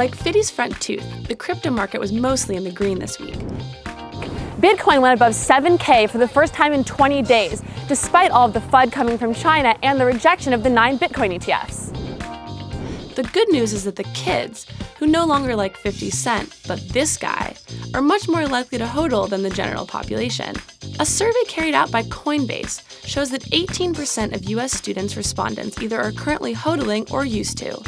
Like Fiddy's front tooth, the crypto market was mostly in the green this week. Bitcoin went above 7K for the first time in 20 days, despite all of the FUD coming from China and the rejection of the nine Bitcoin ETFs. The good news is that the kids, who no longer like 50 Cent, but this guy, are much more likely to hodl than the general population. A survey carried out by Coinbase shows that 18% of US students respondents either are currently hodling or used to.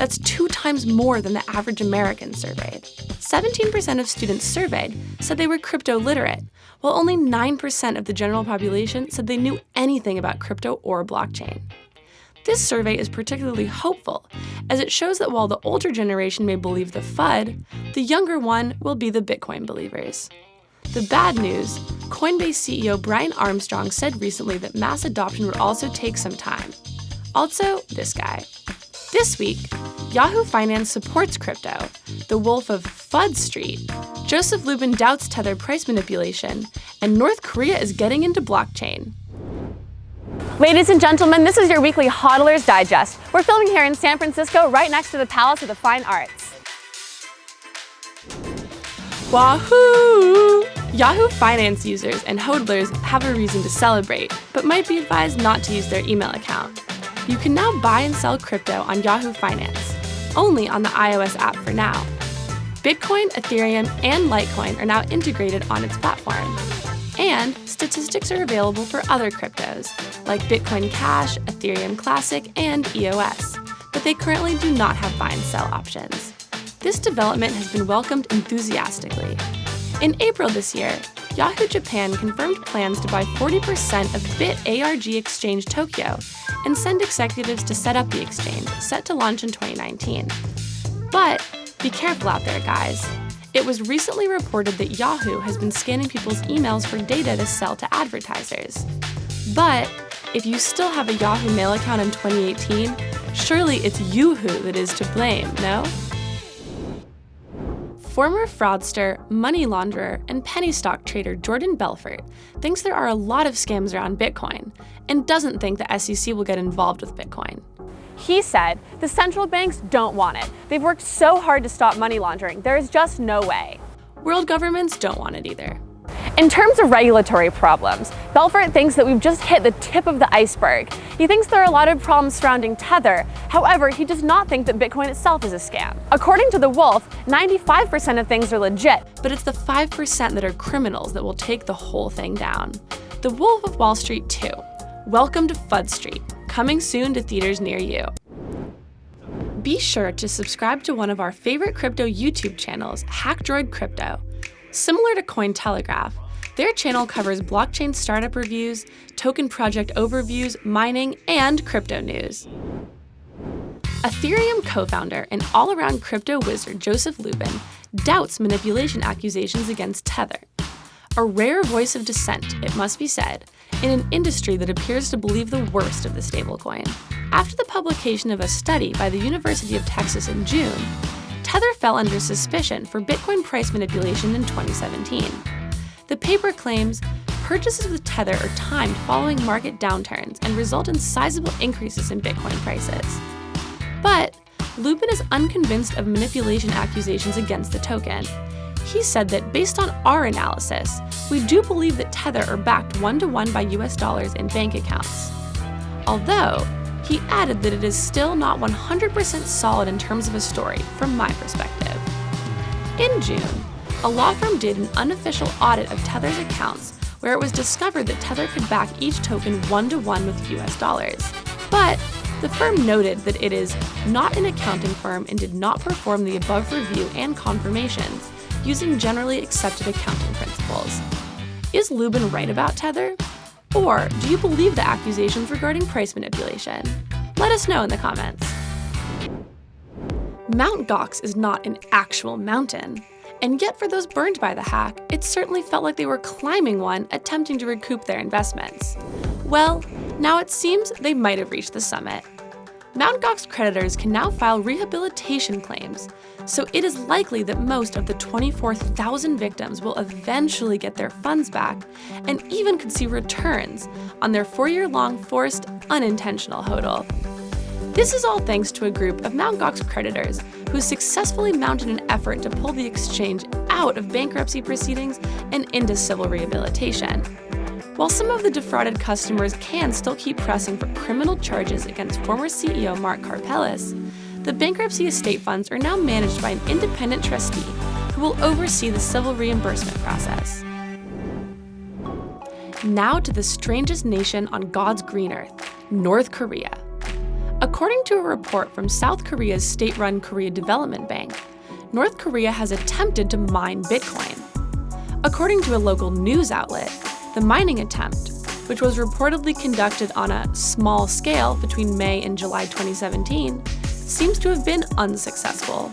That's two times more than the average American surveyed. 17% of students surveyed said they were crypto literate, while only 9% of the general population said they knew anything about crypto or blockchain. This survey is particularly hopeful, as it shows that while the older generation may believe the FUD, the younger one will be the Bitcoin believers. The bad news Coinbase CEO Brian Armstrong said recently that mass adoption would also take some time. Also, this guy. This week, Yahoo Finance supports crypto, the wolf of FUD Street. Joseph Lubin doubts Tether price manipulation, and North Korea is getting into blockchain. Ladies and gentlemen, this is your weekly Hodlers Digest. We're filming here in San Francisco, right next to the Palace of the Fine Arts. Wahoo! Yahoo Finance users and hodlers have a reason to celebrate, but might be advised not to use their email account. You can now buy and sell crypto on Yahoo Finance, only on the iOS app for now. Bitcoin, Ethereum, and Litecoin are now integrated on its platform. And statistics are available for other cryptos, like Bitcoin Cash, Ethereum Classic, and EOS, but they currently do not have buy and sell options. This development has been welcomed enthusiastically. In April this year, Yahoo Japan confirmed plans to buy 40% of BitARG Exchange Tokyo and send executives to set up the exchange, set to launch in 2019. But be careful out there, guys. It was recently reported that Yahoo has been scanning people's emails for data to sell to advertisers. But if you still have a Yahoo Mail account in 2018, surely it's Yoohoo that is to blame, no? Former fraudster, money launderer, and penny stock trader Jordan Belfort thinks there are a lot of scams around Bitcoin and doesn't think the SEC will get involved with Bitcoin. He said, the central banks don't want it. They've worked so hard to stop money laundering, there is just no way. World governments don't want it either. In terms of regulatory problems, Belfort thinks that we've just hit the tip of the iceberg. He thinks there are a lot of problems surrounding Tether. However, he does not think that Bitcoin itself is a scam. According to The Wolf, 95% of things are legit. But it's the 5% that are criminals that will take the whole thing down. The Wolf of Wall Street 2. Welcome to FUD Street coming soon to theaters near you. Be sure to subscribe to one of our favorite crypto YouTube channels, Hackdroid Crypto. Similar to Cointelegraph, their channel covers blockchain startup reviews, token project overviews, mining, and crypto news. Ethereum co-founder and all-around crypto wizard Joseph Lubin doubts manipulation accusations against Tether. A rare voice of dissent, it must be said, in an industry that appears to believe the worst of the stablecoin. After the publication of a study by the University of Texas in June, Tether fell under suspicion for Bitcoin price manipulation in 2017. The paper claims purchases with Tether are timed following market downturns and result in sizable increases in Bitcoin prices. But Lubin is unconvinced of manipulation accusations against the token, he said that based on our analysis, we do believe that Tether are backed one to one by US dollars in bank accounts. Although, he added that it is still not 100% solid in terms of a story, from my perspective. In June, a law firm did an unofficial audit of Tether's accounts where it was discovered that Tether could back each token one to one with US dollars. But the firm noted that it is not an accounting firm and did not perform the above review and confirmations, using generally accepted accounting principles. Is Lubin right about Tether? Or do you believe the accusations regarding price manipulation? Let us know in the comments. Mount Gox is not an actual mountain. And yet for those burned by the hack, it certainly felt like they were climbing one, attempting to recoup their investments. Well, now it seems they might have reached the summit. Mt. Gox creditors can now file rehabilitation claims, so it is likely that most of the 24,000 victims will eventually get their funds back and even could see returns on their four-year-long forced, unintentional hodl. This is all thanks to a group of Mt. Gox creditors who successfully mounted an effort to pull the exchange out of bankruptcy proceedings and into civil rehabilitation. While some of the defrauded customers can still keep pressing for criminal charges against former CEO Mark Karpelès, the bankruptcy estate funds are now managed by an independent trustee who will oversee the civil reimbursement process. Now to the strangest nation on God's green earth, North Korea. According to a report from South Korea's state-run Korea Development Bank, North Korea has attempted to mine Bitcoin. According to a local news outlet, the mining attempt, which was reportedly conducted on a small scale between May and July 2017, seems to have been unsuccessful.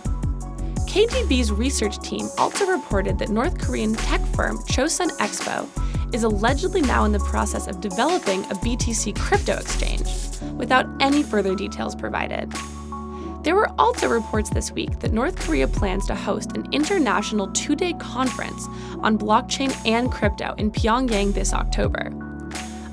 KDB's research team also reported that North Korean tech firm Chosun Expo is allegedly now in the process of developing a BTC crypto exchange, without any further details provided. There were also reports this week that North Korea plans to host an international two-day conference on blockchain and crypto in Pyongyang this October.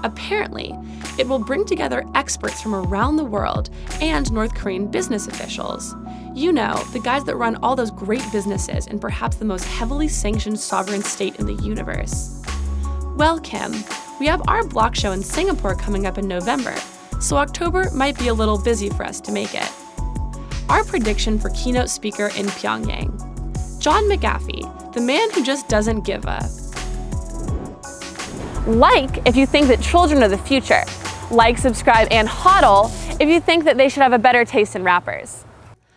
Apparently, it will bring together experts from around the world and North Korean business officials. You know, the guys that run all those great businesses in perhaps the most heavily sanctioned sovereign state in the universe. Well, Kim, we have our BlockShow in Singapore coming up in November, so October might be a little busy for us to make it our prediction for keynote speaker in Pyongyang. John McAfee, the man who just doesn't give up. Like if you think that children are the future. Like, subscribe, and hodl if you think that they should have a better taste in rappers.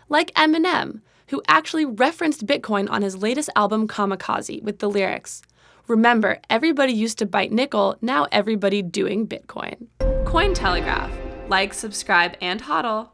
Like Eminem, who actually referenced Bitcoin on his latest album Kamikaze with the lyrics, Remember, everybody used to bite nickel, now everybody doing Bitcoin. Cointelegraph. Like, subscribe, and hodl.